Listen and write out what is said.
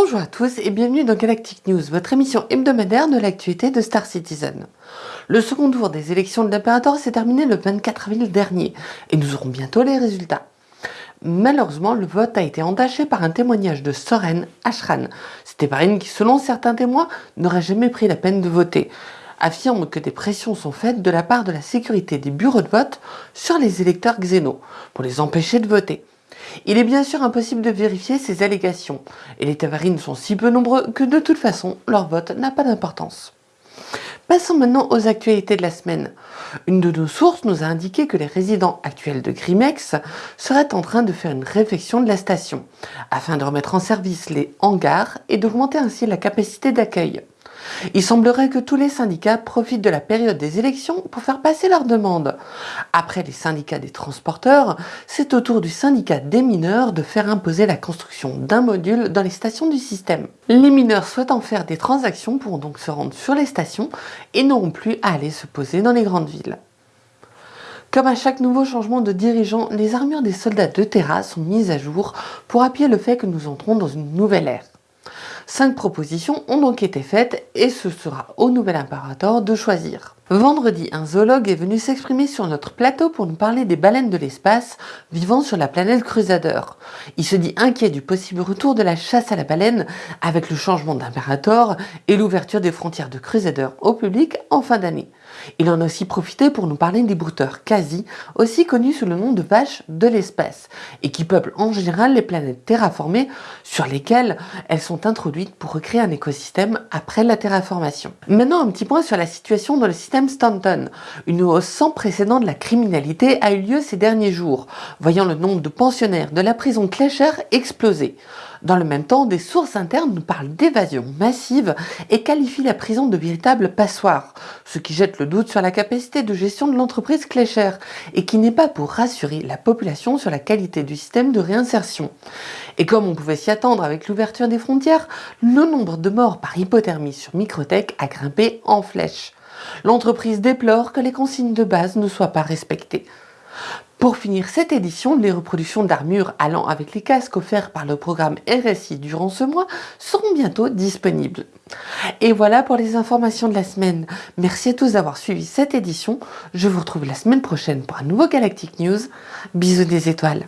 Bonjour à tous et bienvenue dans Galactic News, votre émission hebdomadaire de l'actualité de Star Citizen. Le second tour des élections de l'Imperator s'est terminé le 24 avril dernier et nous aurons bientôt les résultats. Malheureusement, le vote a été entaché par un témoignage de Soren Ashran. C'était Eparine qui, selon certains témoins, n'aurait jamais pris la peine de voter affirme que des pressions sont faites de la part de la sécurité des bureaux de vote sur les électeurs xéno pour les empêcher de voter. Il est bien sûr impossible de vérifier ces allégations, et les tavarines sont si peu nombreux que de toute façon, leur vote n'a pas d'importance. Passons maintenant aux actualités de la semaine. Une de nos sources nous a indiqué que les résidents actuels de Grimex seraient en train de faire une réflexion de la station, afin de remettre en service les hangars et d'augmenter ainsi la capacité d'accueil. Il semblerait que tous les syndicats profitent de la période des élections pour faire passer leurs demandes. Après les syndicats des transporteurs, c'est au tour du syndicat des mineurs de faire imposer la construction d'un module dans les stations du système. Les mineurs souhaitant faire des transactions pourront donc se rendre sur les stations et n'auront plus à aller se poser dans les grandes villes. Comme à chaque nouveau changement de dirigeant, les armures des soldats de Terra sont mises à jour pour appuyer le fait que nous entrons dans une nouvelle ère. Cinq propositions ont donc été faites et ce sera au nouvel impérateur de choisir. Vendredi, un zoologue est venu s'exprimer sur notre plateau pour nous parler des baleines de l'espace vivant sur la planète Crusader. Il se dit inquiet du possible retour de la chasse à la baleine avec le changement d'impérator et l'ouverture des frontières de Crusader au public en fin d'année. Il en a aussi profité pour nous parler des brouteurs quasi, aussi connus sous le nom de vaches de l'espace, et qui peuplent en général les planètes terraformées sur lesquelles elles sont introduites pour recréer un écosystème après la terraformation. Maintenant un petit point sur la situation dans le système Stanton. Une hausse sans précédent de la criminalité a eu lieu ces derniers jours, voyant le nombre de pensionnaires de la prison Clécher exploser. Dans le même temps, des sources internes nous parlent d'évasion massive et qualifient la prison de véritable passoire, ce qui jette le doute sur la capacité de gestion de l'entreprise Clécher et qui n'est pas pour rassurer la population sur la qualité du système de réinsertion. Et comme on pouvait s'y attendre avec l'ouverture des frontières, le nombre de morts par hypothermie sur Microtech a grimpé en flèche. L'entreprise déplore que les consignes de base ne soient pas respectées. Pour finir cette édition, les reproductions d'armures allant avec les casques offerts par le programme RSI durant ce mois seront bientôt disponibles. Et voilà pour les informations de la semaine. Merci à tous d'avoir suivi cette édition. Je vous retrouve la semaine prochaine pour un nouveau Galactic News. Bisous des étoiles.